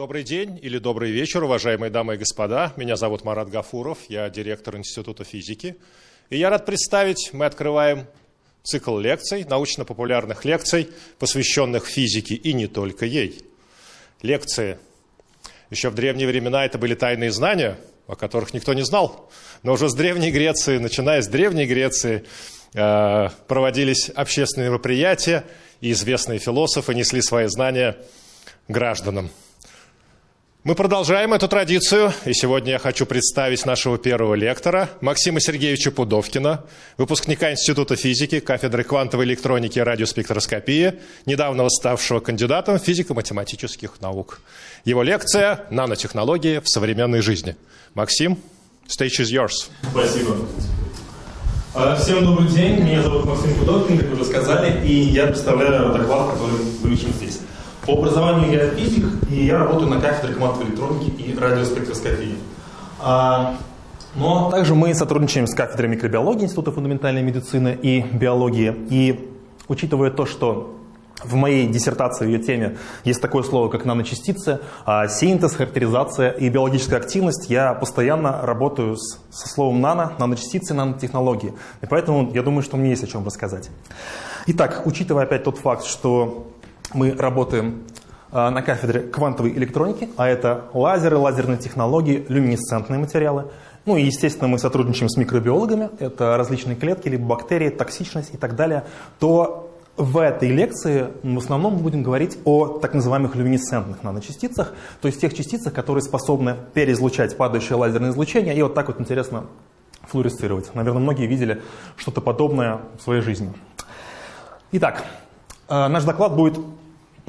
Добрый день или добрый вечер, уважаемые дамы и господа. Меня зовут Марат Гафуров, я директор Института физики. И я рад представить, мы открываем цикл лекций, научно-популярных лекций, посвященных физике и не только ей. Лекции. Еще в древние времена это были тайные знания, о которых никто не знал. Но уже с Древней Греции, начиная с Древней Греции, э, проводились общественные мероприятия, и известные философы несли свои знания гражданам. Мы продолжаем эту традицию, и сегодня я хочу представить нашего первого лектора, Максима Сергеевича Пудовкина, выпускника Института физики, кафедры квантовой электроники и радиоспектроскопии, недавно ставшего кандидатом физико-математических наук. Его лекция «Нанотехнологии в современной жизни». Максим, stage is yours. Спасибо. А, всем добрый день, меня зовут Максим Пудовкин, как уже сказали, и я представляю доклад, который вы учим здесь. По образованию я физик, и я работаю на кафедре квантовой электроники и радиоспектроскопии. А, но также мы сотрудничаем с кафедрой микробиологии Института фундаментальной медицины и биологии. И учитывая то, что в моей диссертации, в ее теме, есть такое слово, как наночастицы, а синтез, характеризация и биологическая активность. Я постоянно работаю с, со словом нано, наночастицы, нанотехнологии. И поэтому я думаю, что мне есть о чем рассказать. Итак, учитывая опять тот факт, что мы работаем а, на кафедре квантовой электроники, а это лазеры, лазерные технологии, люминесцентные материалы. Ну и, естественно, мы сотрудничаем с микробиологами, это различные клетки, либо бактерии, токсичность и так далее, то в этой лекции в основном мы будем говорить о так называемых люминесцентных наночастицах, то есть тех частицах, которые способны переизлучать падающее лазерное излучение и вот так вот интересно флуоресцировать. Наверное, многие видели что-то подобное в своей жизни. Итак, э, наш доклад будет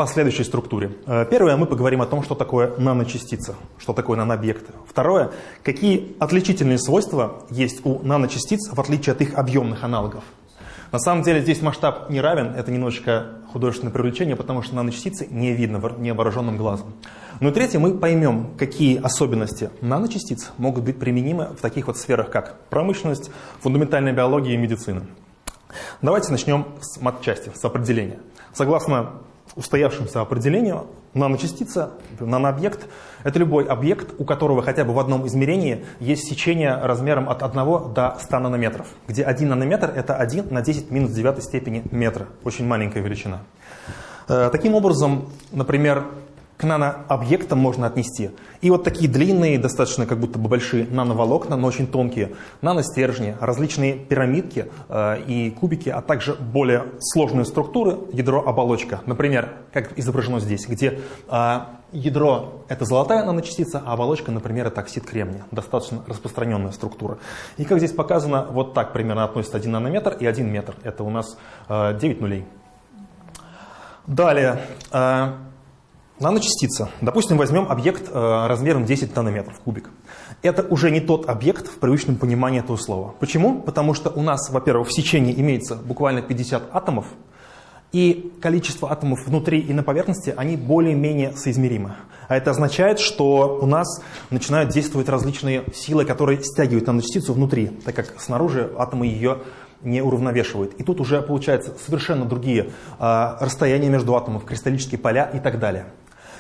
по следующей структуре. Э, первое, мы поговорим о том, что такое наночастица, что такое нанообъекты. Второе, какие отличительные свойства есть у наночастиц, в отличие от их объемных аналогов. На самом деле здесь масштаб не равен, это немножечко художественное привлечение, потому что наночастицы не видно невооруженным глазом. Ну и третье, мы поймем, какие особенности наночастиц могут быть применимы в таких вот сферах, как промышленность, фундаментальная биология и медицина. Давайте начнем с матчасти, с определения. Согласно устоявшемуся определению, наночастица, нанообъект – это любой объект, у которого хотя бы в одном измерении есть сечение размером от 1 до 100 нанометров, где 1 нанометр – это 1 на 10 минус 9 степени метра, очень маленькая величина. Э, таким образом, например, к нанообъектам можно отнести. И вот такие длинные, достаточно как будто бы большие нановолокна, но очень тонкие, наностержни, различные пирамидки э, и кубики, а также более сложные структуры, ядро-оболочка. Например, как изображено здесь, где э, ядро – это золотая наночастица, а оболочка, например, это оксид кремния. Достаточно распространенная структура. И как здесь показано, вот так примерно относится 1 нанометр и 1 метр. Это у нас э, 9 нулей. Далее. Наночастица. Допустим, возьмем объект э, размером 10 нанометров, кубик. Это уже не тот объект в привычном понимании этого слова. Почему? Потому что у нас, во-первых, в сечении имеется буквально 50 атомов, и количество атомов внутри и на поверхности, они более-менее соизмеримы. А это означает, что у нас начинают действовать различные силы, которые стягивают наночастицу внутри, так как снаружи атомы ее не уравновешивают. И тут уже получается совершенно другие э, расстояния между атомов, кристаллические поля и так далее.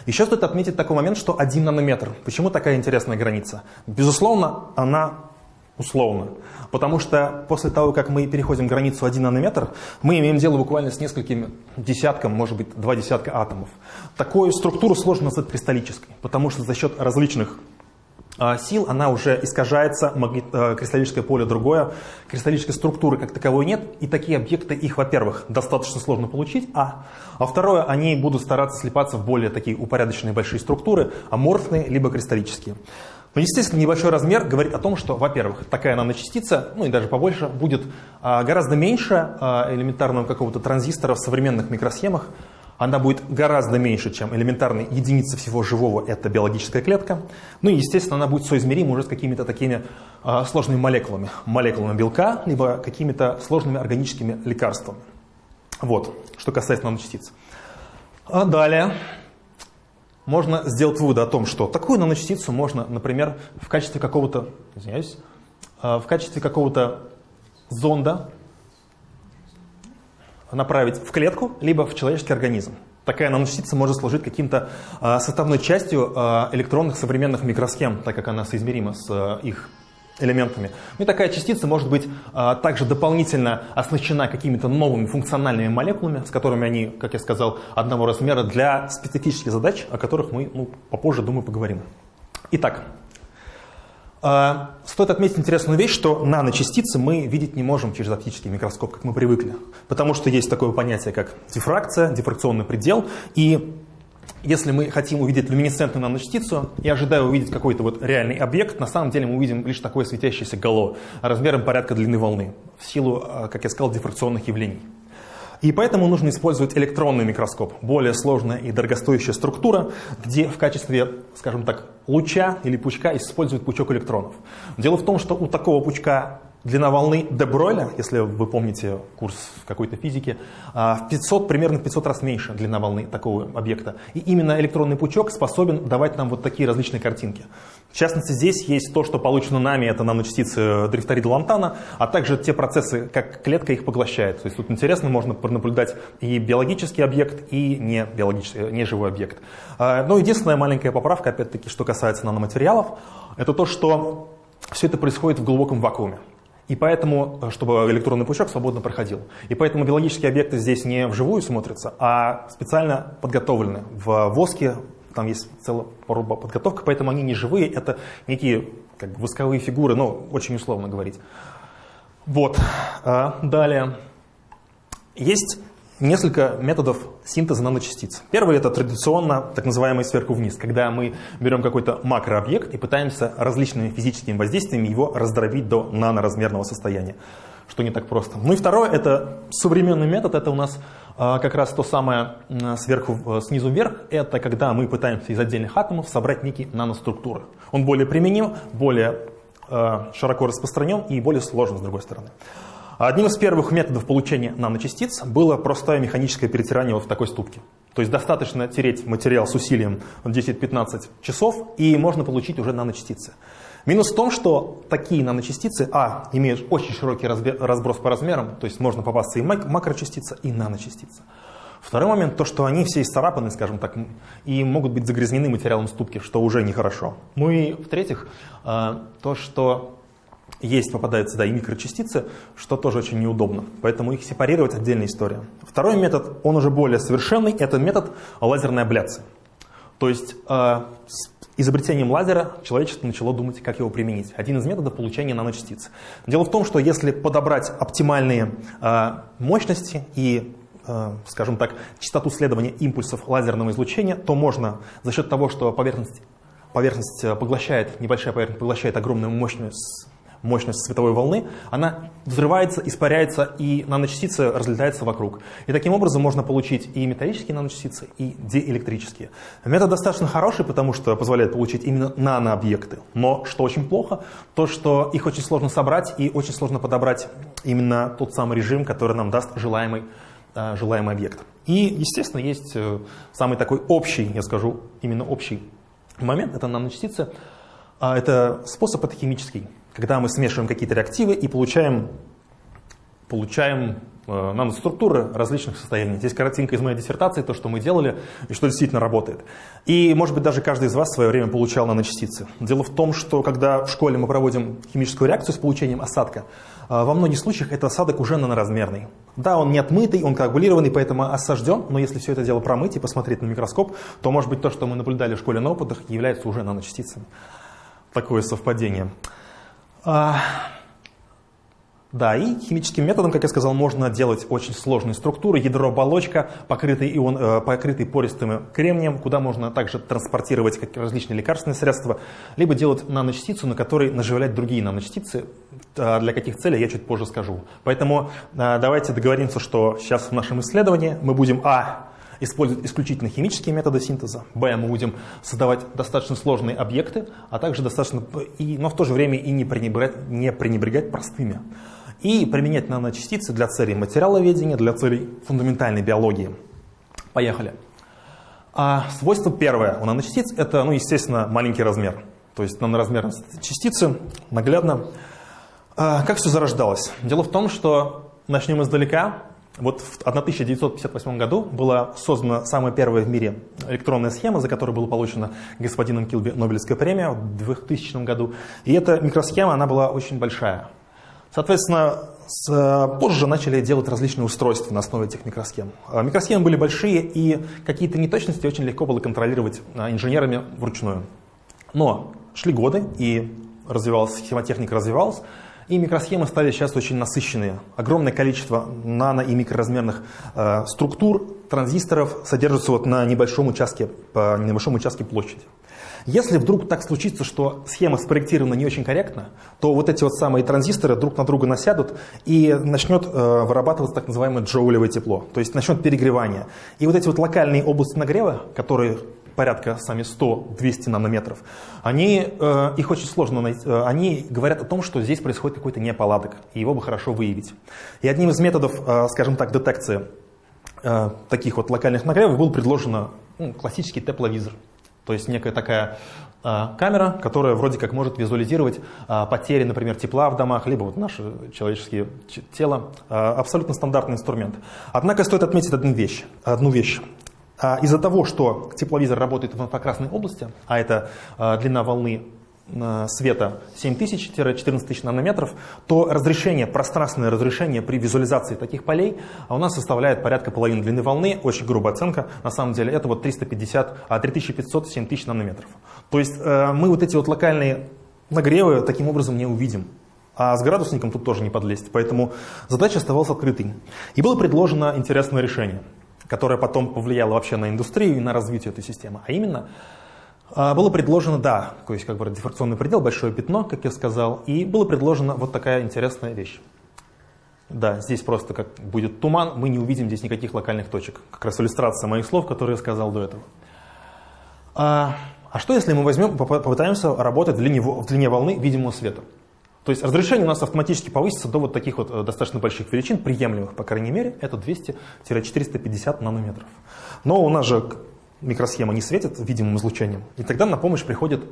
Еще стоит отметить такой момент, что 1 нанометр. Почему такая интересная граница? Безусловно, она условно. Потому что после того, как мы переходим границу 1 нанометр, мы имеем дело буквально с несколькими десятком, может быть, два десятка атомов. Такую структуру сложно назвать кристаллической, потому что за счет различных сил, она уже искажается, магнит, э, кристаллическое поле другое, кристаллической структуры как таковой нет, и такие объекты, их, во-первых, достаточно сложно получить, а, а второе, они будут стараться слипаться в более такие упорядоченные большие структуры, аморфные, либо кристаллические. Но, естественно, небольшой размер говорит о том, что, во-первых, такая наночастица, ну и даже побольше, будет а, гораздо меньше а, элементарного какого-то транзистора в современных микросхемах, она будет гораздо меньше, чем элементарная единица всего живого, это биологическая клетка. Ну и, естественно, она будет соизмерима уже с какими-то такими э, сложными молекулами. Молекулами белка, либо какими-то сложными органическими лекарствами. Вот, что касается наночастиц. А далее можно сделать выводы о том, что такую наночастицу можно, например, в качестве какого-то, извиняюсь, в качестве какого-то зонда направить в клетку, либо в человеческий организм. такая наночастица может служить каким-то э, составной частью э, электронных современных микросхем, так как она соизмерима с э, их элементами. Ну и такая частица может быть а, также дополнительно оснащена какими-то новыми функциональными молекулами, с которыми они, как я сказал, одного размера для специфических задач, о которых мы ну, попозже, думаю, поговорим. Итак, а, стоит отметить интересную вещь, что наночастицы мы видеть не можем через оптический микроскоп, как мы привыкли. Потому что есть такое понятие, как дифракция, дифракционный предел. И если мы хотим увидеть люминесцентную наночастицу и ожидая увидеть какой-то вот реальный объект, на самом деле мы увидим лишь такое светящееся гало размером порядка длины волны в силу, а, как я сказал, дифракционных явлений. И поэтому нужно использовать электронный микроскоп, более сложная и дорогостоящая структура, где в качестве, скажем так, луча или пучка используют пучок электронов. Дело в том, что у такого пучка Длина волны де Бройля, если вы помните курс какой-то физики, а, в 500, примерно в 500 раз меньше длина волны такого объекта. И именно электронный пучок способен давать нам вот такие различные картинки. В частности, здесь есть то, что получено нами, это наночастицы дрифторида лантана, а также те процессы, как клетка их поглощает. То есть тут интересно, можно наблюдать и биологический объект, и не, биологический, не живой объект. А, но единственная маленькая поправка, опять-таки, что касается наноматериалов, это то, что все это происходит в глубоком вакууме. И поэтому, чтобы электронный пучок свободно проходил. И поэтому биологические объекты здесь не вживую смотрятся, а специально подготовлены. В воске там есть целая подготовка, поэтому они не живые, это некие как бы, восковые фигуры, ну, очень условно говорить. Вот. А, далее. Есть несколько методов синтеза наночастиц. Первый – это традиционно так называемый сверху вниз, когда мы берем какой-то макрообъект и пытаемся различными физическими воздействиями его раздробить до наноразмерного состояния, что не так просто. Ну и второе – это современный метод, это у нас а, как раз то самое сверху, э, снизу вверх, это когда мы пытаемся из отдельных атомов собрать некие наноструктуры. Он более применим, более э, широко распространен и более сложен с другой стороны. Одним из первых методов получения наночастиц было простое механическое перетирание вот в такой ступке. То есть достаточно тереть материал с усилием 10-15 часов, и можно получить уже наночастицы. Минус в том, что такие наночастицы, а, имеют очень широкий разброс по размерам, то есть можно попасться и макрочастица, и наночастица. Второй момент, то, что они все исцарапаны, скажем так, и могут быть загрязнены материалом ступки, что уже нехорошо. Ну и в-третьих, э, то, что есть, попадаются да, и микрочастицы, что тоже очень неудобно. Поэтому их сепарировать отдельная история. Второй метод, он уже более совершенный, это метод лазерной абляции. То есть э, с изобретением лазера человечество начало думать, как его применить. Один из методов получения наночастиц. Дело в том, что если подобрать оптимальные э, мощности и э, скажем так, частоту следования импульсов лазерного излучения, то можно за счет того, что поверхность, поверхность э, поглощает, небольшая поверхность поглощает огромную мощность мощность световой волны, она взрывается, испаряется, и наночастицы разлетаются вокруг. И таким образом можно получить и металлические наночастицы, и диэлектрические. Метод достаточно хороший, потому что позволяет получить именно нанообъекты. Но что очень плохо, то что их очень сложно собрать и очень сложно подобрать именно тот самый режим, который нам даст желаемый, э, желаемый объект. И, естественно, есть э, самый такой общий, я скажу, именно общий момент, это наночастицы. А это способ это химический когда мы смешиваем какие-то реактивы и получаем, получаем э, наноструктуры различных состояний. Здесь картинка из моей диссертации, то, что мы делали и что действительно работает. И, может быть, даже каждый из вас в свое время получал наночастицы. Дело в том, что когда в школе мы проводим химическую реакцию с получением осадка, э, во многих случаях это осадок уже наноразмерный. Да, он не отмытый, он коагулированный, поэтому осажден, но если все это дело промыть и посмотреть на микроскоп, то, может быть, то, что мы наблюдали в школе на опытах, является уже наночастицами. Такое совпадение. А, да, и химическим методом, как я сказал, можно делать очень сложные структуры. Ядро-оболочка, покрытый, ион, э, покрытый пористым кремнием, куда можно также транспортировать как различные лекарственные средства, либо делать наночастицу, на которой наживлять другие наночастицы. А для каких целей я чуть позже скажу. Поэтому а, давайте договоримся, что сейчас в нашем исследовании мы будем а использовать исключительно химические методы синтеза. Б. Мы будем создавать достаточно сложные объекты, а также достаточно, и, но в то же время и не пренебрегать, не пренебрегать простыми. И применять наночастицы для целей материаловедения, для целей фундаментальной биологии. Поехали. А свойство первое у наночастиц – это, ну, естественно, маленький размер. То есть наноразмерность частицы наглядно. А как все зарождалось? Дело в том, что начнем издалека. Вот в 1958 году была создана самая первая в мире электронная схема, за которую была получена господином Килби Нобелевская премия в 2000 году. И эта микросхема, она была очень большая. Соответственно, с, э, позже начали делать различные устройства на основе этих микросхем. А микросхемы были большие, и какие-то неточности очень легко было контролировать а, инженерами вручную. Но шли годы, и развивалась, схемотехника развивалась, и микросхемы стали сейчас очень насыщенные. Огромное количество нано- и микроразмерных э, структур, транзисторов содержатся вот на небольшом участке, по небольшом участке площади. Если вдруг так случится, что схема спроектирована не очень корректно, то вот эти вот самые транзисторы друг на друга насядут и начнет э, вырабатываться так называемое джоулевое тепло, то есть начнет перегревание. И вот эти вот локальные области нагрева, которые порядка сами 100-200 нанометров, они, э, их очень сложно найти, э, они говорят о том, что здесь происходит какой-то неполадок, и его бы хорошо выявить. И одним из методов, э, скажем так, детекции э, таких вот локальных нагревов был предложен ну, классический тепловизор. То есть некая такая э, камера, которая вроде как может визуализировать потери, например, тепла в домах, либо вот наше человеческое тело. Абсолютно стандартный инструмент. Однако стоит отметить одну вещь. Одну вещь. А из-за того, что тепловизор работает в инфракрасной области, а это а, длина волны а, света 7000-14 тысяч нанометров, то разрешение, пространственное разрешение при визуализации таких полей у нас составляет порядка половины длины волны, очень грубая оценка, на самом деле это вот 350, а 3500-7000 нанометров. То есть э, мы вот эти вот локальные нагревы таким образом не увидим. А с градусником тут тоже не подлезть, поэтому задача оставалась открытой. И было предложено интересное решение – которая потом повлияла вообще на индустрию и на развитие этой системы. А именно, а, было предложено, да, то есть как бы дифракционный предел, большое пятно, как я сказал, и было предложено вот такая интересная вещь. Да, здесь просто как будет туман, мы не увидим здесь никаких локальных точек. Как раз иллюстрация моих слов, которые я сказал до этого. А, а что если мы возьмем, попытаемся работать в длине, в длине волны видимого света? То есть разрешение у нас автоматически повысится до вот таких вот э, достаточно больших величин, приемлемых, по крайней мере, это 200-450 нанометров. Но у нас же микросхема не светит видимым излучением, и тогда на помощь приходят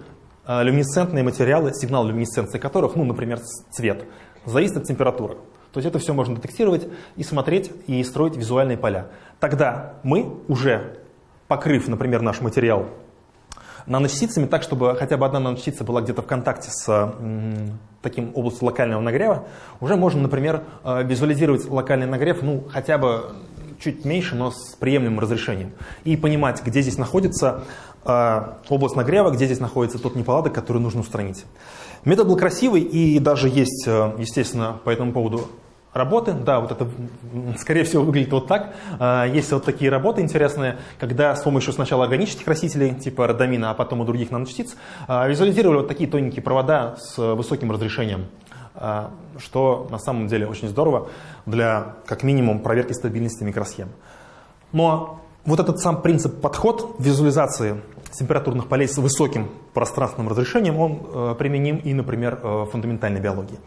э, люминесцентные материалы, сигнал люминесценции которых, ну, например, цвет, зависит от температуры. То есть это все можно детектировать и смотреть, и строить визуальные поля. Тогда мы, уже покрыв, например, наш материал наночастицами так, чтобы хотя бы одна наночастица была где-то в контакте с таким областью локального нагрева, уже можно, например, э, визуализировать локальный нагрев, ну, хотя бы чуть меньше, но с приемлемым разрешением. И понимать, где здесь находится э, область нагрева, где здесь находится тот неполадок, который нужно устранить. Метод был красивый, и даже есть, э, естественно, по этому поводу работы. Да, вот это, скорее всего, выглядит вот так. А, есть вот такие работы интересные, когда с помощью сначала органических растителей, типа родамина, а потом и других наночастиц, а, визуализировали вот такие тоненькие провода с высоким разрешением а, что на самом деле очень здорово для, как минимум, проверки стабильности микросхем. Но вот этот сам принцип подход визуализации температурных полей с высоким пространственным разрешением, он э, применим и, например, э, в фундаментальной биологии.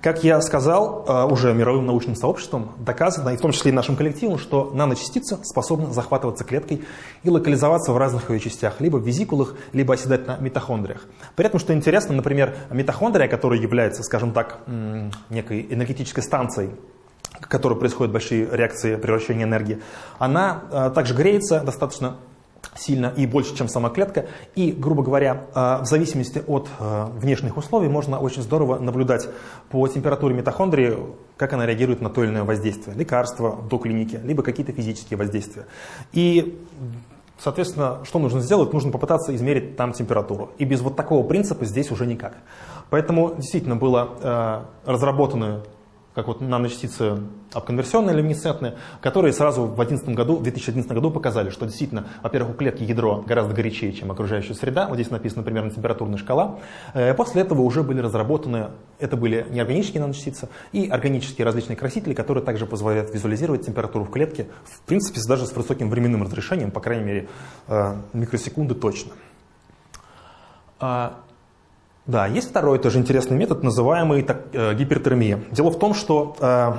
Как я сказал, э, уже мировым научным сообществом доказано, и в том числе и нашим коллективом, что наночастица способна захватываться клеткой и локализоваться в разных ее частях, либо в визикулах, либо оседать на митохондриях. При этом, что интересно, например, митохондрия, которая является, скажем так, некой энергетической станцией, в которой происходят большие реакции превращения энергии, она также греется достаточно сильно и больше, чем сама клетка. И, грубо говоря, э, в зависимости от э, внешних условий можно очень здорово наблюдать по температуре митохондрии, как она реагирует на то или иное воздействие. Лекарства до клиники, либо какие-то физические воздействия. И Соответственно, что нужно сделать? Нужно попытаться измерить там температуру. И без вот такого принципа здесь уже никак. Поэтому действительно было э, разработано как вот наночастицы обконверсионные люминесцентные, которые сразу в 2011 году, в 2011 году показали, что действительно, во-первых, у клетки ядро гораздо горячее, чем окружающая среда. Вот здесь написана примерно температурная шкала. Э, после этого уже были разработаны, это были неорганические наночастицы и органические различные красители, которые также позволяют визуализировать температуру в клетке, в принципе, даже с высоким временным разрешением, по крайней мере, э, микросекунды точно. Да, есть второй тоже интересный метод, называемый так, э, гипертермия. Дело в том, что э,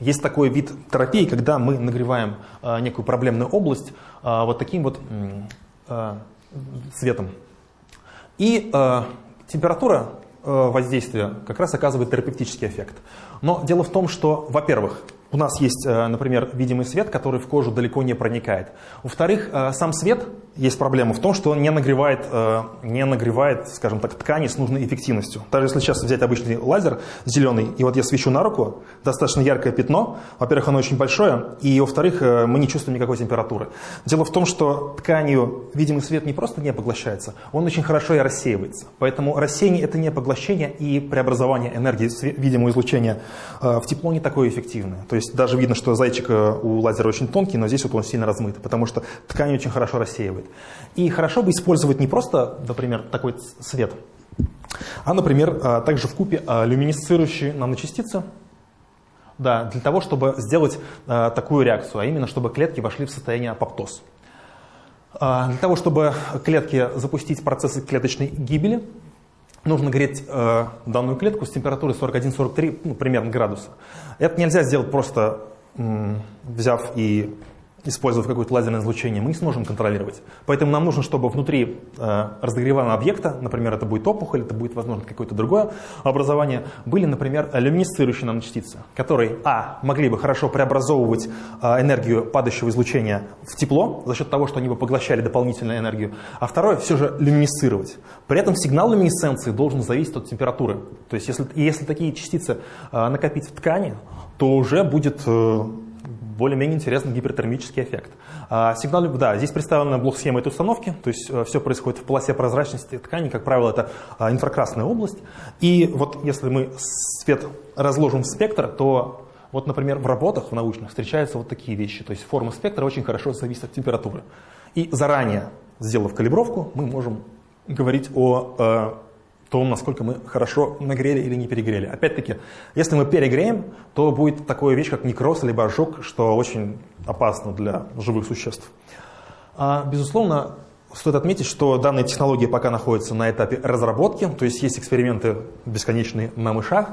есть такой вид терапии, когда мы нагреваем э, некую проблемную область э, вот таким вот э, светом. И э, температура э, воздействия как раз оказывает терапевтический эффект. Но дело в том, что, во-первых, у нас есть, э, например, видимый свет, который в кожу далеко не проникает. Во-вторых, э, сам свет, есть проблема в том, что он не нагревает, э, не нагревает, скажем так, ткани с нужной эффективностью. Даже если сейчас взять обычный лазер зеленый, и вот я свечу на руку, достаточно яркое пятно, во-первых, оно очень большое, и во-вторых, мы не чувствуем никакой температуры. Дело в том, что тканью видимый свет не просто не поглощается, он очень хорошо и рассеивается. Поэтому рассеяние – это не поглощение, и преобразование энергии видимого излучения в тепло не такое эффективное. То есть есть даже видно, что зайчик э, у лазера очень тонкий, но здесь вот он сильно размыт, потому что ткань очень хорошо рассеивает. И хорошо бы использовать не просто, например, такой свет, а, например, э, также в купе э, люминесцирующие наночастицы, да, для того, чтобы сделать такую реакцию, а именно, чтобы клетки вошли в состояние апоптоз. Для того, чтобы клетки запустить процессы клеточной гибели, нужно греть э, данную клетку с температурой 41-43 ну, примерно градуса. Это нельзя сделать просто взяв и использовав какое-то лазерное излучение, мы не сможем контролировать. Поэтому нам нужно, чтобы внутри э, разогреваемого объекта, например, это будет опухоль, это будет, возможно, какое-то другое образование, были, например, люминесцирующие наночастицы, которые, а, могли бы хорошо преобразовывать э, энергию падающего излучения в тепло за счет того, что они бы поглощали дополнительную энергию, а второе, все же люминесцировать. При этом сигнал люминесценции должен зависеть от температуры. То есть, если, если такие частицы э, накопить в ткани, то уже будет... Э, более-менее интересный гипертермический эффект. А, сигнал, да, здесь представлена блок-схема этой установки, то есть э, все происходит в полосе прозрачности ткани, как правило, это а, инфракрасная область. И вот если мы свет разложим в спектр, то вот, например, в работах в научных встречаются вот такие вещи, то есть форма спектра очень хорошо зависит от температуры. И заранее, сделав калибровку, мы можем говорить о э, том, насколько мы хорошо нагрели или не перегрели. Опять-таки, если мы перегреем, то будет такая вещь, как некроз либо ожог, что очень опасно для живых существ. А, безусловно, стоит отметить, что данная технология пока находится на этапе разработки, то есть есть эксперименты бесконечные на мышах,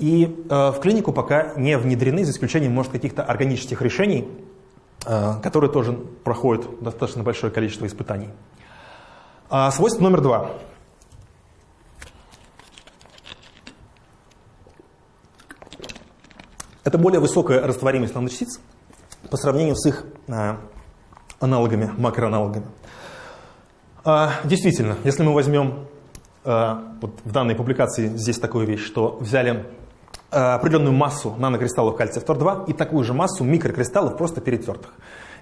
и э, в клинику пока не внедрены, за исключением, может, каких-то органических решений, э, которые тоже проходят достаточно большое количество испытаний. А, свойство номер два – Это более высокая растворимость наночастиц по сравнению с их а, аналогами, макроаналогами. А, действительно, если мы возьмем, а, вот в данной публикации здесь такую вещь, что взяли определенную массу нанокристаллов кальция фтор-2 и такую же массу микрокристаллов просто перетертых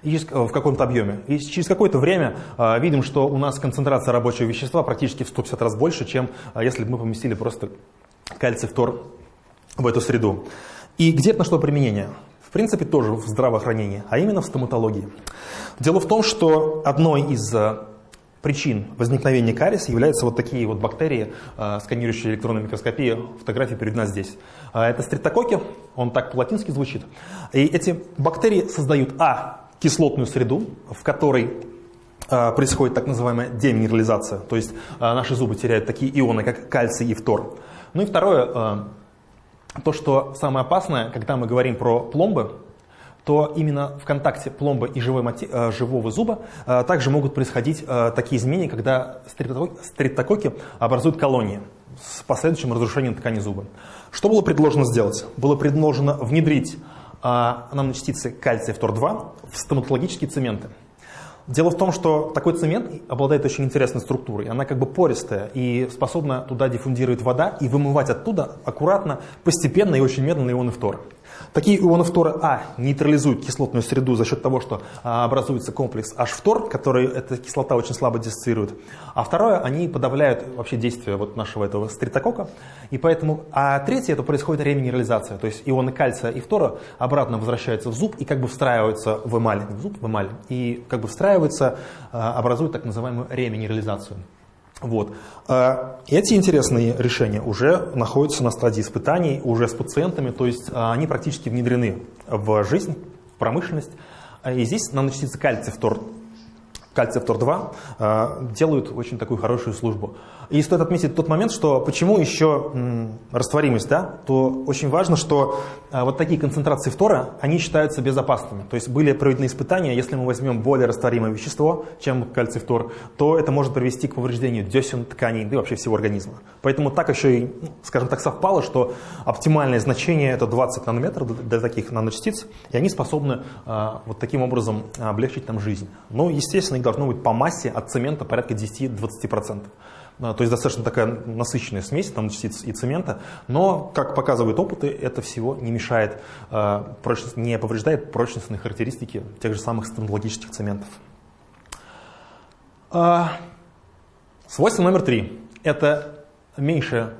и в каком-то объеме. И через какое-то время видим, что у нас концентрация рабочего вещества практически в 150 раз больше, чем если бы мы поместили просто кальций фтор в эту среду. И где это нашло применение? В принципе, тоже в здравоохранении, а именно в стоматологии. Дело в том, что одной из э, причин возникновения кариеса являются вот такие вот бактерии, э, сканирующие электронной микроскопией. Фотография перед нас здесь. Э, это стрептококи, он так по-латински звучит. И эти бактерии создают, а, кислотную среду, в которой происходит так называемая деминерализация, то есть наши зубы теряют такие ионы, как кальций и фтор. Ну и второе, то, что самое опасное, когда мы говорим про пломбы, то именно в контакте пломбы и живой мати... Э, живого зуба э, также могут происходить э, такие изменения, когда стрептококи образуют колонии с последующим разрушением ткани зуба. Что было предложено сделать? Было предложено внедрить наночастицы кальция фтор-2 в стоматологические цементы. Дело в том, что такой цемент обладает очень интересной структурой. Она как бы пористая и способна туда диффундировать вода и вымывать оттуда аккуратно, постепенно и очень медленно ионы фтора. Такие ионы фтора, а, нейтрализуют кислотную среду за счет того, что а, образуется комплекс H-фтор, который эта кислота очень слабо диссоциирует. А второе, они подавляют вообще действие вот нашего этого стритокока. И поэтому, а третье, это происходит реминерализация. То есть ионы кальция и фтора обратно возвращаются в зуб и как бы встраиваются в эмаль, в зуб, в эмаль. И как бы встраиваются, а, образуют так называемую реминерализацию. Вот. А, эти интересные решения уже находятся на стадии испытаний, уже с пациентами, то есть а, они практически внедрены в жизнь, в промышленность. И здесь наночастицы кальция фтор, кальция фтор-2 делают очень такую хорошую службу. И стоит отметить тот момент, что почему еще растворимость, да, то очень важно, что а, вот такие концентрации фтора, они считаются безопасными. То есть были проведены испытания, если мы возьмем более растворимое вещество, чем кальций фтор, то это может привести к повреждению десен, тканей, да и вообще всего организма. Поэтому так еще и, ну, скажем так, совпало, что оптимальное значение это 20 нанометров для таких наночастиц, и они способны а, вот таким образом облегчить нам жизнь. Но, естественно, их должно быть по массе от цемента порядка 10-20%. А, то есть достаточно такая насыщенная смесь там, частиц и цемента, но, как показывают опыты, это всего не мешает, а, не повреждает прочностные характеристики тех же самых стоматологических цементов. А, свойство номер три – это меньше,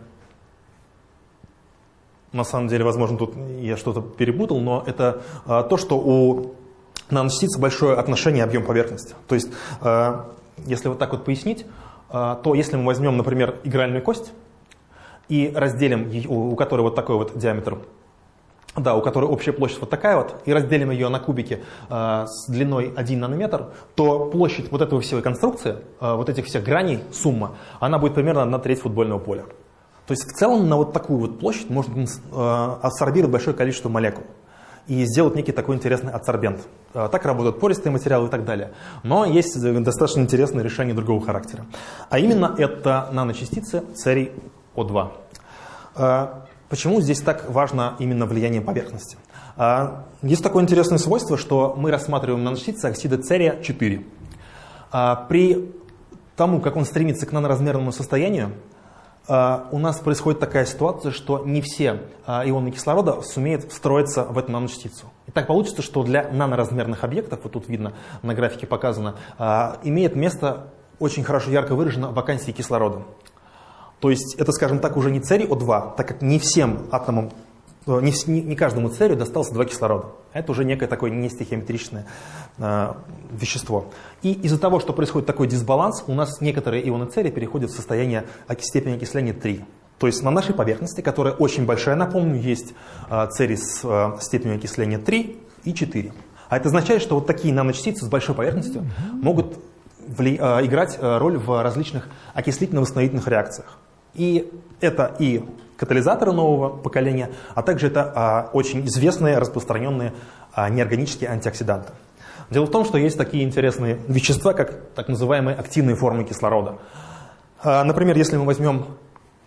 на самом деле, возможно, тут я что-то перепутал, но это то, что у наночастиц большое отношение объем поверхности. То есть, если вот так вот пояснить, а, то если мы возьмем, например, игральную кость и разделим, у которой вот такой вот диаметр, да, у которой общая площадь вот такая вот, и разделим ее на кубики э, с длиной 1 нанометр, то площадь вот этого всей конструкции, э, вот этих всех граней, сумма, она будет примерно на треть футбольного поля. То есть в целом на вот такую вот площадь можно э, абсорбировать большое количество молекул и сделать некий такой интересный адсорбент. А, так работают пористые материалы и так далее. Но есть достаточно интересное решение другого характера. А именно это наночастицы церий О2. А, почему здесь так важно именно влияние поверхности? Есть такое интересное свойство, что мы рассматриваем наночастицы оксида церия 4. При тому, как он стремится к наноразмерному состоянию, у нас происходит такая ситуация, что не все а, ионы кислорода сумеют встроиться в эту наночастицу. И так получится, что для наноразмерных объектов, вот тут видно на графике показано, а, имеет место очень хорошо ярко выражена вакансия кислорода. То есть это, скажем так, уже не церий О2, так как не всем атомам Э, не, не, каждому царю досталось два кислорода. Это уже некое такое нестихиометричное э, вещество. И из-за того, что происходит такой дисбаланс, у нас некоторые ионы церия переходят в состояние степени окисления 3. То есть на нашей поверхности, которая очень большая, напомню, есть э, церий с э, степенью окисления 3 и 4. А это означает, что вот такие наночастицы с большой поверхностью могут вли, э, играть э, роль в различных окислительно-восстановительных реакциях. И это и катализаторы нового поколения, а также это а, очень известные, распространенные а, неорганические антиоксиданты. Дело в том, что есть такие интересные вещества, как так называемые активные формы кислорода. А, например, если мы возьмем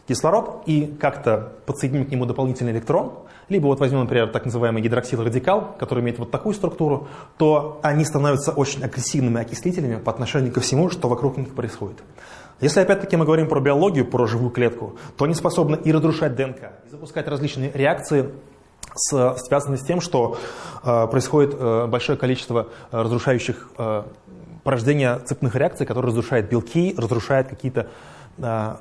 кислород и как-то подсоединим к нему дополнительный электрон, либо вот возьмем, например, так называемый гидроксилрадикал, который имеет вот такую структуру, то они становятся очень агрессивными окислителями по отношению ко всему, что вокруг них происходит. Если опять-таки мы говорим про биологию, про живую клетку, то они способны и разрушать ДНК, и запускать различные реакции, связанные с тем, что э, происходит э, большое количество э, разрушающих порождения цепных реакций, которые разрушают белки, разрушают какие-то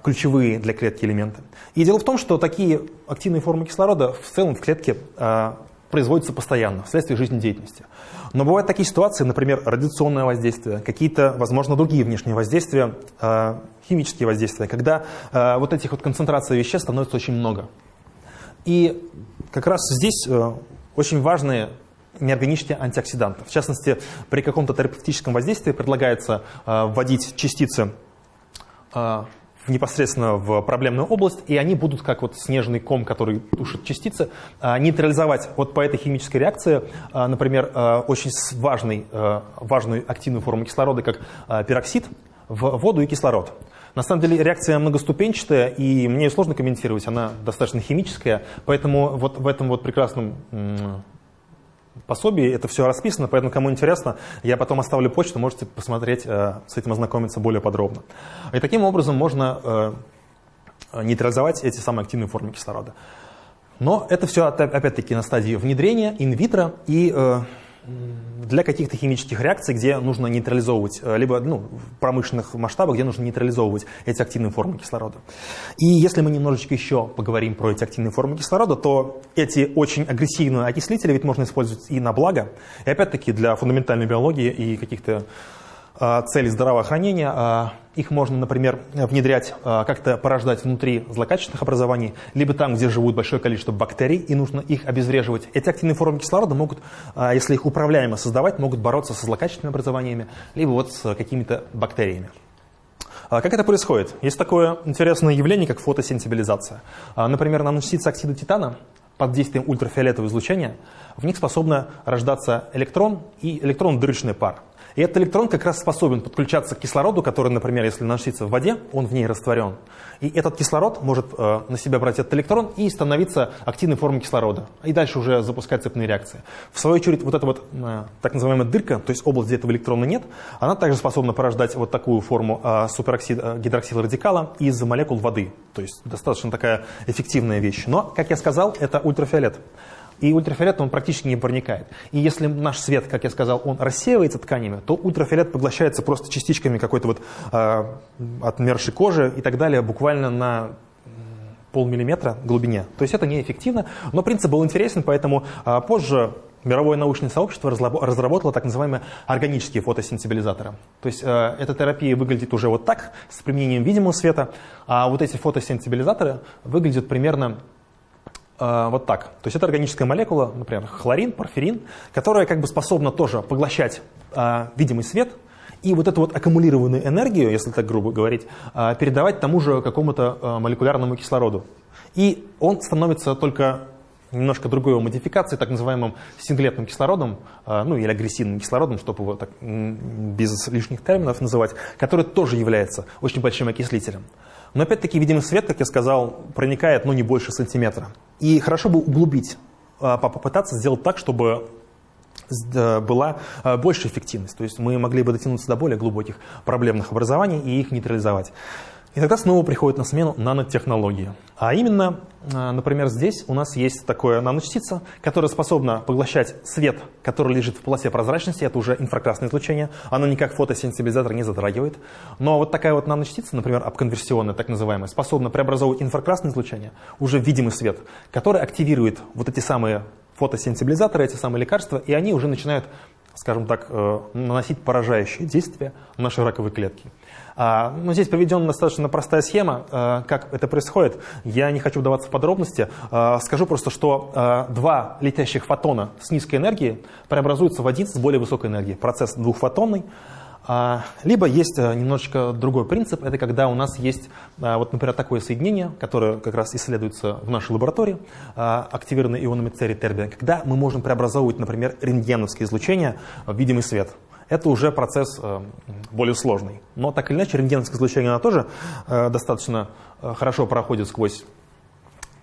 ключевые для клетки элементы. И дело в том, что такие активные формы кислорода в целом в клетке производится постоянно вследствие жизнедеятельности. Но бывают такие ситуации, например, радиационное воздействие, какие-то, возможно, другие внешние воздействия, э, химические воздействия, когда э, вот этих вот концентраций веществ становится очень много. И как раз здесь э, очень важные неорганические антиоксиданты. В частности, при каком-то терапевтическом воздействии предлагается вводить частицы непосредственно в проблемную область, и они будут, как вот снежный ком, который тушит частицы, а, нейтрализовать вот по этой химической реакции, а, например, а, очень важный, важную активную форму кислорода, как пероксид, в воду и кислород. На самом деле реакция многоступенчатая, и мне ее сложно комментировать, она достаточно химическая, поэтому вот в этом вот прекрасном пособии это все расписано, поэтому кому интересно, я потом оставлю почту, можете посмотреть, э, с этим ознакомиться более подробно. И таким образом можно э, нейтрализовать эти самые активные формы кислорода. Но это все опять-таки на стадии внедрения инвитро и э, для каких-то химических реакций, где нужно нейтрализовывать, э, либо ну, в промышленных масштабах, где нужно нейтрализовывать эти активные формы кислорода. И если мы немножечко еще поговорим про эти активные формы кислорода, то эти очень агрессивные окислители ведь можно использовать и на благо, и опять-таки для фундаментальной биологии и каких-то а, цели здравоохранения. А, их можно, например, внедрять, а, как-то порождать внутри злокачественных образований, либо там, где живут большое количество бактерий, и нужно их обезвреживать. Эти активные формы кислорода могут, если их управляемо создавать, могут бороться со злокачественными образованиями, либо вот с какими-то бактериями. Как это происходит? Есть такое интересное явление, как фотосенсибилизация. Например, наночастицы оксида титана под действием ультрафиолетового излучения, в них способны рождаться электрон и электрон-дырочный пар. И этот электрон как раз способен подключаться к кислороду, который, например, если наносится в воде, он в ней растворен. И этот кислород может э, на себя брать этот электрон и становиться активной формой кислорода. И дальше уже запускать цепные реакции. В свою очередь, вот эта вот э, так называемая дырка, то есть область, где этого электрона нет, она также способна порождать вот такую форму э, супероксид, э, гидроксилрадикала из молекул воды. То есть достаточно такая эффективная вещь. Но, как я сказал, это ультрафиолет и ультрафиолет он практически не проникает. И если наш свет, как я сказал, он рассеивается тканями, то ультрафиолет поглощается просто частичками какой-то вот э, отмершей кожи и так далее, буквально на полмиллиметра глубине. То есть это неэффективно, но принцип был интересен, поэтому э, позже мировое научное сообщество разработало так называемые органические фотосенсибилизаторы. То есть э, эта терапия выглядит уже вот так, с применением видимого света, а вот эти фотосенсибилизаторы выглядят примерно вот так. То есть это органическая молекула, например, хлорин, порфирин, которая как бы способна тоже поглощать э, видимый свет и вот эту вот аккумулированную энергию, если так грубо говорить, э, передавать тому же какому-то молекулярному кислороду. И он становится только немножко другой его модификацией, так называемым синглетным кислородом, ну или агрессивным кислородом, чтобы его так без лишних терминов называть, который тоже является очень большим окислителем. Но опять-таки видимый свет, как я сказал, проникает ну, не больше сантиметра. И хорошо бы углубить, а, попытаться сделать так, чтобы была а, большая эффективность. То есть мы могли бы дотянуться до более глубоких проблемных образований и их нейтрализовать. И тогда снова приходит на смену нанотехнологии. А именно, а, например, здесь у нас есть такая наночастица, которая способна поглощать свет, который лежит в полосе прозрачности, это уже инфракрасное излучение, оно никак фотосенсибилизатор не затрагивает. Но вот такая вот наночастица, например, обконверсионная, так называемая, способна преобразовывать инфракрасное излучение уже видимый свет, который активирует вот эти самые фотосенсибилизаторы, эти самые лекарства, и они уже начинают, скажем так, э, наносить поражающие действия на наши раковые клетки. А, ну, здесь приведена достаточно простая схема, а, как это происходит. Я не хочу вдаваться в подробности. А, скажу просто, что два летящих фотона с низкой энергией преобразуются в один с более высокой энергией. Процесс двухфотонный. Либо есть немножечко другой принцип, это когда у нас есть, вот, например, такое соединение, которое как раз исследуется в нашей лаборатории, активированный ионами церий тербия, когда мы можем преобразовывать, например, рентгеновское излучение в видимый свет это уже процесс э, более сложный. Но так или иначе, рентгеновское излучение оно тоже э, достаточно э, хорошо проходит сквозь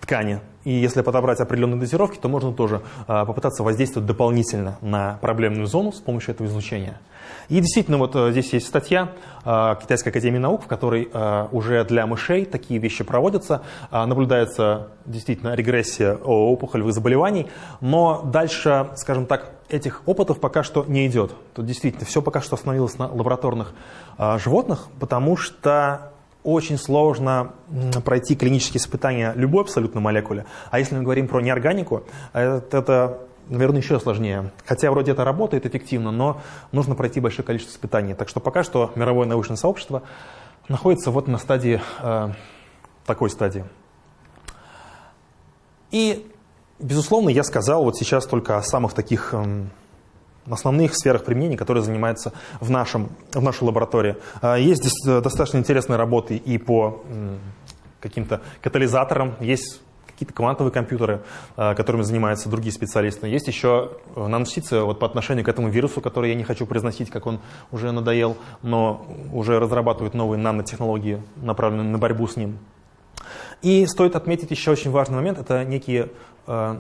ткани. И если подобрать определенные дозировки, то можно тоже попытаться воздействовать дополнительно на проблемную зону с помощью этого излучения. И действительно, вот здесь есть статья Китайской академии наук, в которой уже для мышей такие вещи проводятся. Наблюдается действительно регрессия опухолевых заболеваний, но дальше, скажем так, этих опытов пока что не идет. Тут действительно все пока что остановилось на лабораторных э, животных, потому что очень сложно пройти клинические испытания любой абсолютно молекуле. А если мы говорим про неорганику, это, это наверное, еще сложнее. Хотя вроде это работает эффективно, но нужно пройти большое количество испытаний. Так что пока что мировое научное сообщество находится вот на стадии, э, такой стадии. И Безусловно, я сказал вот сейчас только о самых таких эм, основных сферах применения, которые занимаются в, нашем, в нашей лаборатории. А, есть э, достаточно интересные работы и по каким-то катализаторам, есть какие-то квантовые компьютеры, э, которыми занимаются другие специалисты. Есть еще э, наночастицы вот по отношению к этому вирусу, который я не хочу произносить, как он уже надоел, но уже разрабатывают новые нанотехнологии, направленные на борьбу с ним. И стоит отметить еще очень важный момент, это некие э,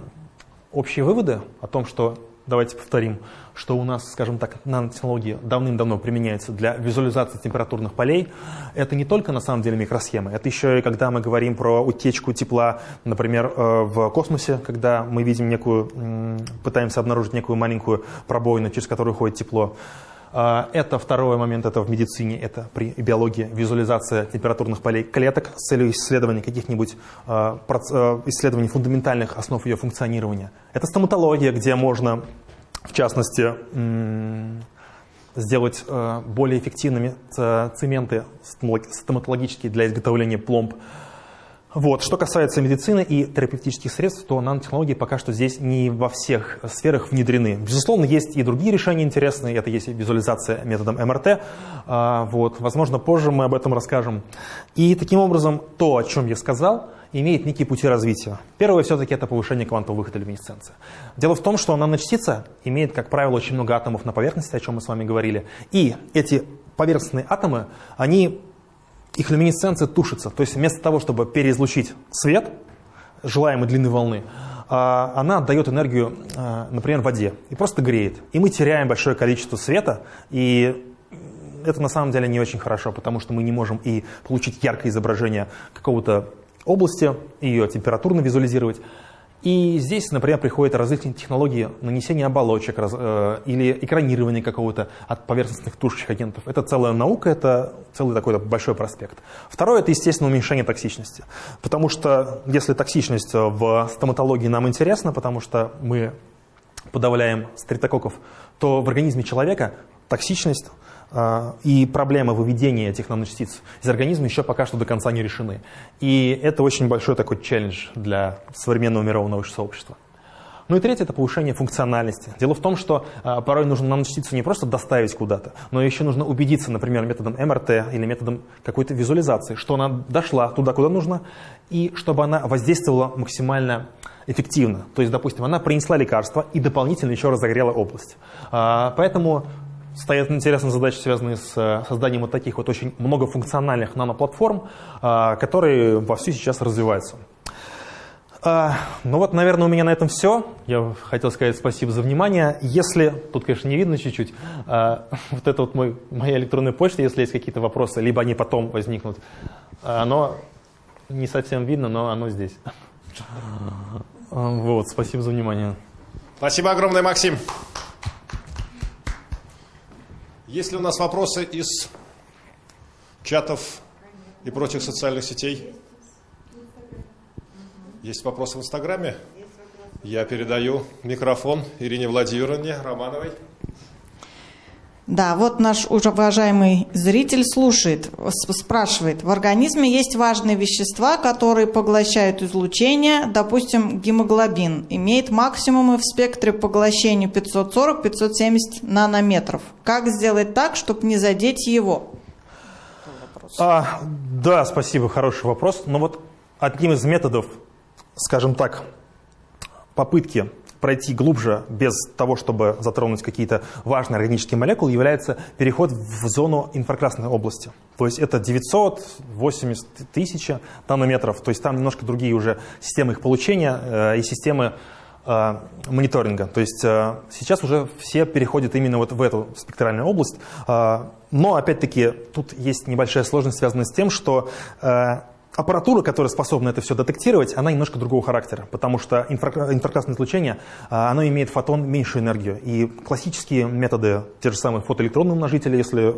общие выводы о том, что, давайте повторим, что у нас, скажем так, нанотехнологии давным-давно применяются для визуализации температурных полей. Это не только на самом деле микросхемы, это еще и когда мы говорим про утечку тепла, например, э, в космосе, когда мы видим некую, пытаемся обнаружить некую маленькую пробоину, через которую ходит тепло. А, это второй момент, это в медицине, это при биологии, визуализация температурных полей клеток с целью исследования каких-нибудь а, а, исследований фундаментальных основ ее функционирования. Это стоматология, где можно, в частности, сделать более эффективными цементы стоматологические для изготовления пломб. Вот. Что касается медицины и терапевтических средств, то нанотехнологии пока что здесь не во всех сферах внедрены. Безусловно, есть и другие решения интересные. Это есть визуализация методом МРТ. А, вот. Возможно, позже мы об этом расскажем. И таким образом, то, о чем я сказал, имеет некие пути развития. Первое все-таки это повышение квантового выхода люминесценции. Дело в том, что наночастица имеет, как правило, очень много атомов на поверхности, о чем мы с вами говорили. И эти поверхностные атомы, они их люминесценция тушится. То есть вместо того, чтобы переизлучить свет желаемой длины волны, а, она отдает энергию, а, например, воде и просто греет. И мы теряем большое количество света, и это на самом деле не очень хорошо, потому что мы не можем и получить яркое изображение какого-то области, ее температурно визуализировать. И здесь, например, приходят различные технологии нанесения оболочек раз, э, или экранирования какого-то от поверхностных тушащих агентов. Это целая наука, это целый такой большой проспект. Второе – это, естественно, уменьшение токсичности. Потому что если токсичность в стоматологии нам интересна, потому что мы подавляем стрептококков, то в организме человека токсичность и проблемы выведения этих наночастиц из организма еще пока что до конца не решены. И это очень большой такой челлендж для современного мирового научного сообщества. Ну и третье – это повышение функциональности. Дело в том, что э, порой нужно наночастицу не просто доставить куда-то, но еще нужно убедиться, например, методом МРТ или методом какой-то визуализации, что она дошла туда, куда нужно, и чтобы она воздействовала максимально эффективно. То есть, допустим, она принесла лекарство и дополнительно еще разогрела область. А, поэтому стоят интересные задачи, связанные с э, созданием вот таких вот очень многофункциональных наноплатформ, э, которые вовсю сейчас развиваются. А, ну вот, наверное, у меня на этом все. Я хотел сказать спасибо за внимание. Если, тут, конечно, не видно чуть-чуть, а, вот это вот мой, моя электронная почта, если есть какие-то вопросы, либо они потом возникнут, оно не совсем видно, но оно здесь. Вот, спасибо за внимание. Спасибо огромное, Максим. Есть ли у нас вопросы из чатов и прочих социальных сетей? Есть вопросы в Инстаграме? Я передаю микрофон Ирине Владимировне Романовой. Да, вот наш уважаемый зритель слушает, спрашивает. В организме есть важные вещества, которые поглощают излучение. Допустим, гемоглобин имеет максимумы в спектре поглощения 540-570 нанометров. Как сделать так, чтобы не задеть его? А, да, спасибо, хороший вопрос. Но вот одним из методов, скажем так, попытки пройти глубже без того, чтобы затронуть какие-то важные органические молекулы, является переход в зону инфракрасной области. То есть это 980 тысяч нанометров, то есть там немножко другие уже системы их получения э, и системы э, мониторинга. То есть э, сейчас уже все переходят именно вот в эту спектральную область. Но, опять-таки, тут есть небольшая сложность, связанная с тем, что аппаратура, которая способна это все детектировать, она немножко другого характера, потому что инфракрасное излучение, а, оно имеет фотон меньшую энергию. И классические методы, те же самые фотоэлектронные умножители, если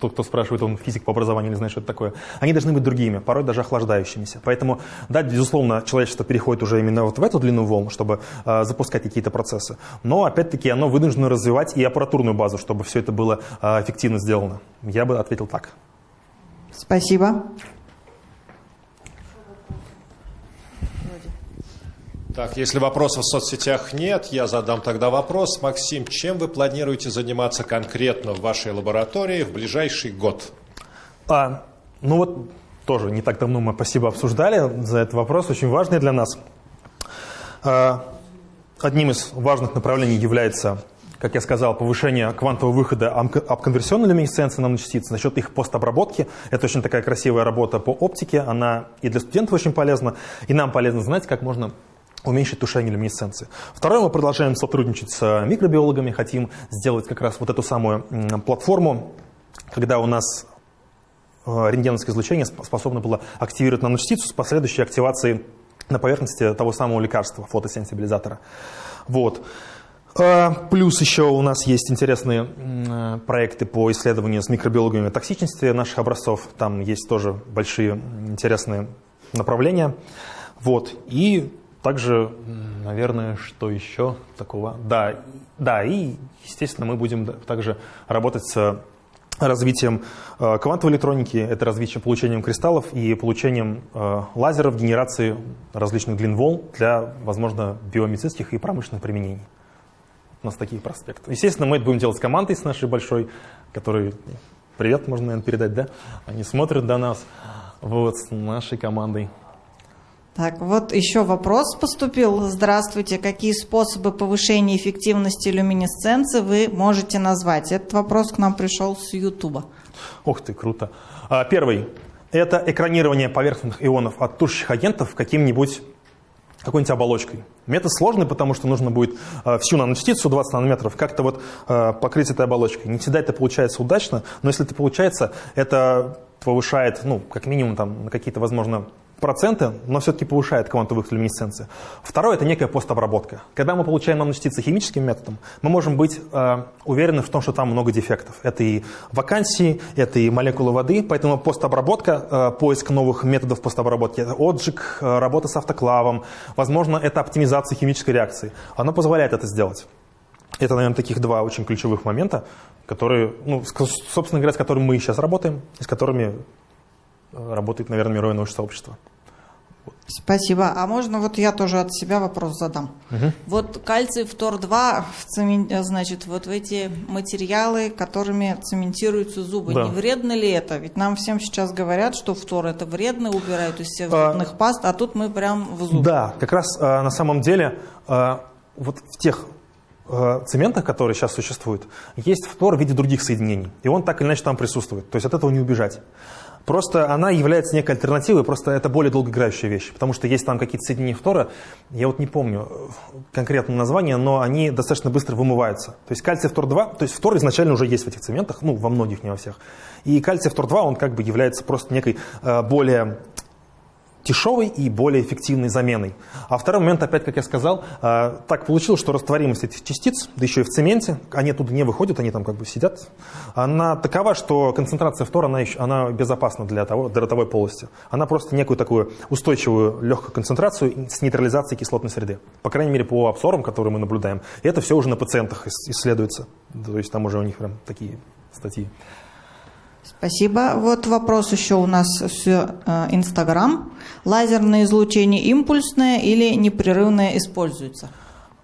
тот, кто спрашивает, он физик по образованию или знает, что это такое, они должны быть другими, порой даже охлаждающимися. Поэтому, да, безусловно, человечество переходит уже именно вот в эту длину волн, чтобы э, запускать какие-то процессы. Но, опять-таки, оно вынуждено развивать и аппаратурную базу, чтобы все это было э, эффективно сделано. Я бы ответил так. Спасибо. Так, если вопросов в соцсетях нет, я задам тогда вопрос. Максим, чем вы планируете заниматься конкретно в вашей лаборатории в ближайший год? А, ну вот тоже не так давно мы спасибо обсуждали за этот вопрос, очень важный для нас. А, одним из важных направлений является, как я сказал, повышение квантового выхода обконверсионной люминесценции наночастиц за счет их постобработки. Это очень такая красивая работа по оптике, она и для студентов очень полезна, и нам полезно знать, как можно уменьшить тушение люминесценции. Второе, мы продолжаем сотрудничать с микробиологами, хотим сделать как раз вот эту самую платформу, когда у нас э, рентгеновское излучение способно было активировать наночастицу с последующей активацией на поверхности того самого лекарства, фотосенсибилизатора. Вот. Э, плюс еще у нас есть интересные э, проекты по исследованию с микробиологами токсичности наших образцов. Там есть тоже большие интересные направления. Вот. И также, наверное, что еще такого? Да, да, и, естественно, мы будем также работать с развитием э, квантовой электроники, это развитием получением кристаллов и получением э, лазеров, генерации различных длин волн для, возможно, биомедицинских и промышленных применений. У нас такие проспекты. Естественно, мы это будем делать с командой, с нашей большой, который привет можно, наверное, передать, да? Они смотрят до нас, вот, с нашей командой. Так, вот еще вопрос поступил. Здравствуйте. Какие способы повышения эффективности люминесценции вы можете назвать? Этот вопрос к нам пришел с Ютуба. Ух ты, круто. А, первый. Это экранирование поверхностных ионов от тушащих агентов каким-нибудь какой-нибудь оболочкой. Метод сложный, потому что нужно будет э, всю наночастицу 20 нанометров как-то вот э, покрыть этой оболочкой. Не всегда это получается удачно, но если это получается, это повышает, ну, как минимум, там, на какие-то, возможно, проценты, но все-таки повышает квантовую люминесценцию. Второе – это некая постобработка. Когда мы получаем наночастицы химическим методом, мы можем быть э, уверены в том, что там много дефектов. Это и вакансии, это и молекулы воды, поэтому постобработка, э, поиск новых методов постобработки, это отжиг, э, работа с автоклавом, возможно, это оптимизация химической реакции. Она позволяет это сделать. Это, наверное, таких два очень ключевых момента, которые, ну, собственно говоря, с которыми мы сейчас работаем, и с которыми э, работает, наверное, мировое научное сообщество. Спасибо. А можно вот я тоже от себя вопрос задам? Угу. Вот кальций фтор-2, значит, вот в эти материалы, которыми цементируются зубы, да. не вредно ли это? Ведь нам всем сейчас говорят, что фтор это вредно, убирают из всех а, зубных паст, а тут мы прям в зуб. Да, как раз а, на самом деле а, вот в тех а, цементах, которые сейчас существуют, есть фтор в виде других соединений. И он так или иначе там присутствует. То есть от этого не убежать. Просто она является некой альтернативой, просто это более долгоиграющая вещь, потому что есть там какие-то соединения фтора, я вот не помню конкретное название, но они достаточно быстро вымываются. То есть кальций фтор-2, то есть фтор изначально уже есть в этих цементах, ну, во многих, не во всех. И кальций фтор-2, он как бы является просто некой э, более дешевой и более эффективной заменой. А второй момент, опять, как я сказал, э, так получилось, что растворимость этих частиц, да еще и в цементе, они оттуда не выходят, они там как бы сидят, она такова, что концентрация фтора, она, еще, она безопасна для, того, для ротовой полости. Она просто некую такую устойчивую легкую концентрацию с нейтрализацией кислотной среды. По крайней мере, по обсорам, которые мы наблюдаем. И это все уже на пациентах исследуется. То есть там уже у них прям такие статьи. Спасибо. Вот вопрос еще у нас с э, Инстаграм. Лазерное излучение импульсное или непрерывное используется?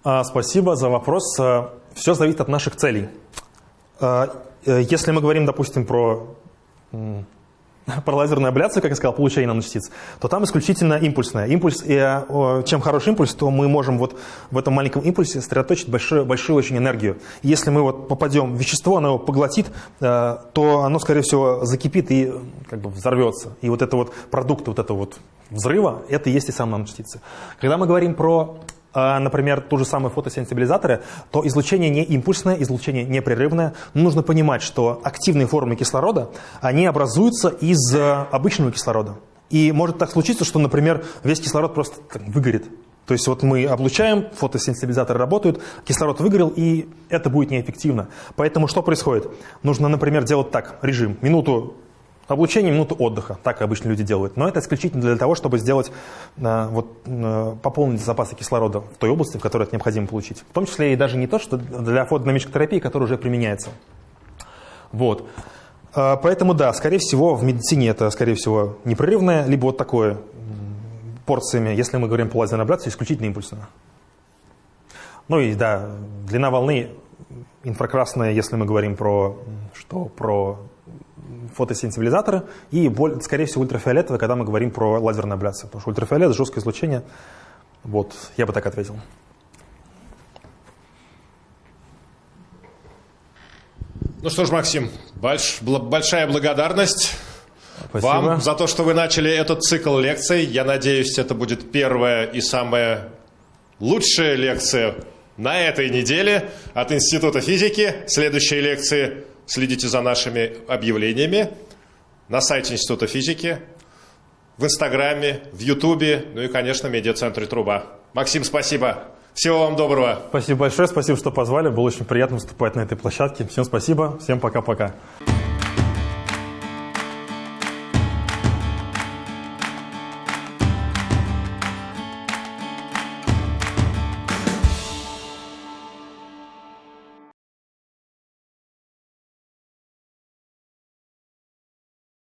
А, спасибо за вопрос. Э, Все зависит от наших целей. Э, если мы говорим, допустим, про про лазерную абляцию, как я сказал, получение наночастиц, то там исключительно импульсная. Импульс, и, э, чем хороший импульс, то мы можем вот в этом маленьком импульсе сосредоточить большую, большую очень энергию. если мы вот попадем в вещество, оно его поглотит, э, то оно, скорее всего, закипит и как бы взорвется. И вот это вот продукт вот этого вот взрыва, это и есть и сам наночастицы. Когда мы говорим про например, ту же самую фотосенсибилизаторы, то излучение не импульсное, излучение непрерывное. Но нужно понимать, что активные формы кислорода, они образуются из э, обычного кислорода. И может так случиться, что, например, весь кислород просто выгорит. То есть вот мы облучаем, фотосенсибилизаторы работают, кислород выгорел, и это будет неэффективно. Поэтому что происходит? Нужно, например, делать так, режим, минуту Облучение минуту отдыха, так обычно люди делают. Но это исключительно для того, чтобы сделать, э, вот, э, пополнить запасы кислорода в той области, в которой это необходимо получить. В том числе и даже не то, что для фотодинамической терапии, которая уже применяется. Вот. Э, поэтому да, скорее всего, в медицине это, скорее всего, непрерывное, либо вот такое порциями, если мы говорим по лазерной абляции, исключительно импульсное. Ну и да, длина волны инфракрасная, если мы говорим про, что, про фотосенсибилизаторы и, скорее всего, ультрафиолетовые, когда мы говорим про лазерную абляцию. Потому что ультрафиолет – жесткое излучение. Вот, я бы так ответил. Ну что ж, Максим, больш, большая благодарность Спасибо. вам за то, что вы начали этот цикл лекций. Я надеюсь, это будет первая и самая лучшая лекция на этой неделе от Института физики. Следующие лекции Следите за нашими объявлениями на сайте Института физики, в Инстаграме, в Ютубе, ну и, конечно, в медиацентре «Труба». Максим, спасибо. Всего вам доброго. Спасибо большое, спасибо, что позвали. Было очень приятно выступать на этой площадке. Всем спасибо, всем пока-пока.